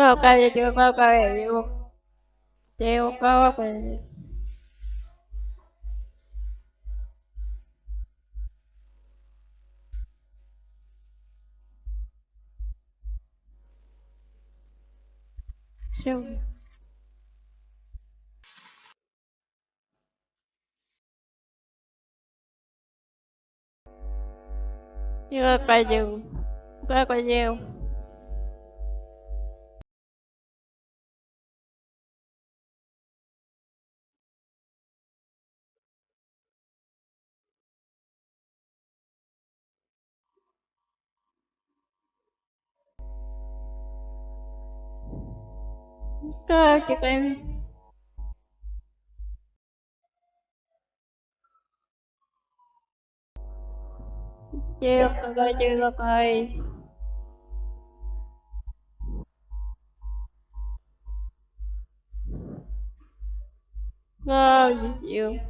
Colocar ele, colocar ele. Eu coloco ele. Deixa eu ver. Colocar ele. Colocar ele. Trời chị em Chưa coi Cơ chị Ngon chịu Chưa coi chưa Chưa coi. Chưa Ờ Chưa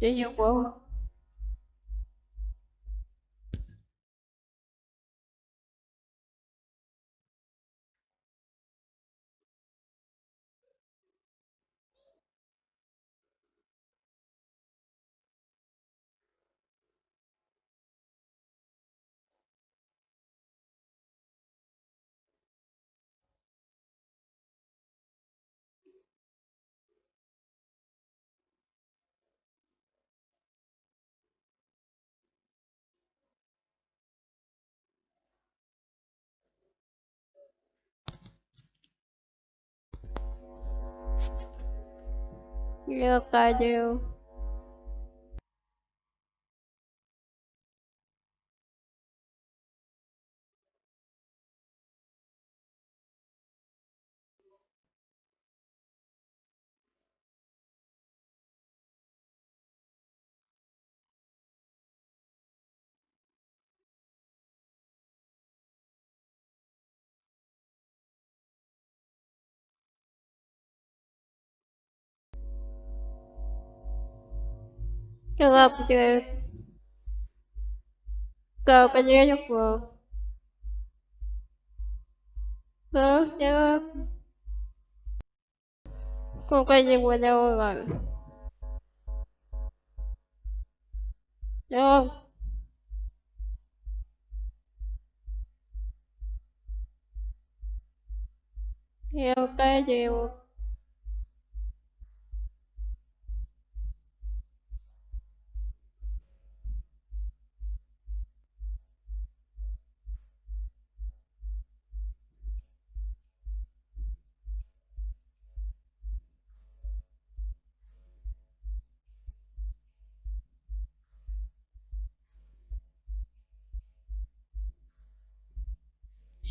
coi chưa Chưa Look, I do. Cái gì cho của Đó, chưa Cô quay gì qua đâu rồi. Đâu Hiểu cái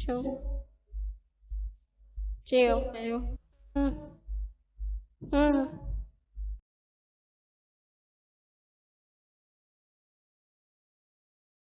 Show Chiều, chiều Ừ Ừ